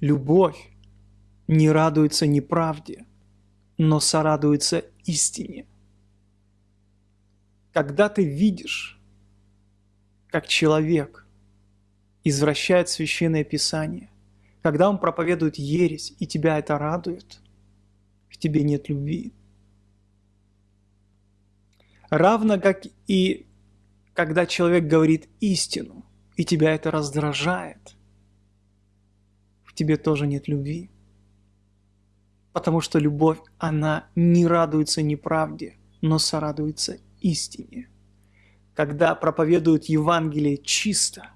Любовь не радуется неправде, но сорадуется истине. Когда ты видишь, как человек извращает священное писание, когда он проповедует ересь, и тебя это радует, в тебе нет любви. Равно как и когда человек говорит истину, и тебя это раздражает, тебе тоже нет любви. Потому что любовь, она не радуется неправде, но сорадуется истине. Когда проповедуют Евангелие чисто,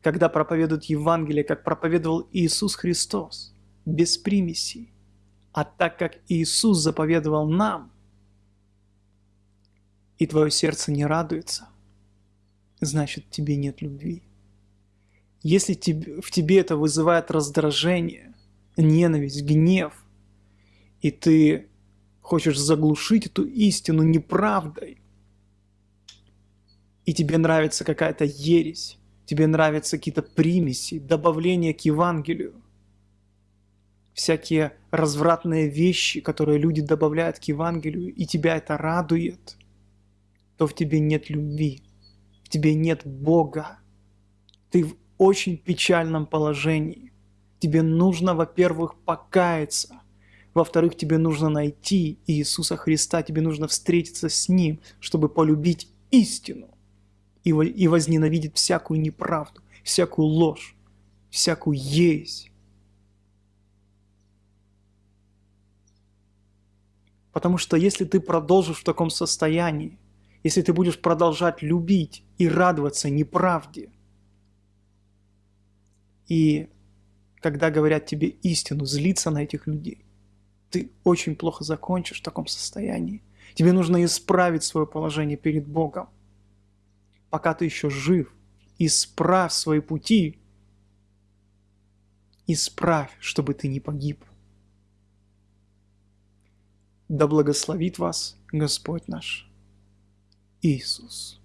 когда проповедуют Евангелие, как проповедовал Иисус Христос, без примесей, а так как Иисус заповедовал нам, и твое сердце не радуется, значит, тебе нет любви. Если в тебе это вызывает раздражение, ненависть, гнев, и ты хочешь заглушить эту истину неправдой, и тебе нравится какая-то ересь, тебе нравятся какие-то примеси, добавления к Евангелию, всякие развратные вещи, которые люди добавляют к Евангелию, и тебя это радует, то в тебе нет любви, в тебе нет Бога. Ты в очень печальном положении. Тебе нужно, во-первых, покаяться. Во-вторых, тебе нужно найти Иисуса Христа, тебе нужно встретиться с Ним, чтобы полюбить истину и, возненавидеть всякую неправду, всякую ложь, всякую ересь. Потому что если ты продолжишь в таком состоянии, если ты будешь продолжать любить и радоваться неправде, и когда говорят тебе истину, злиться на этих людей, ты очень плохо закончишь в таком состоянии. Тебе нужно исправить свое положение перед Богом. Пока ты еще жив, исправь свои пути, исправь, чтобы ты не погиб. Да благословит вас Господь наш. Иисус.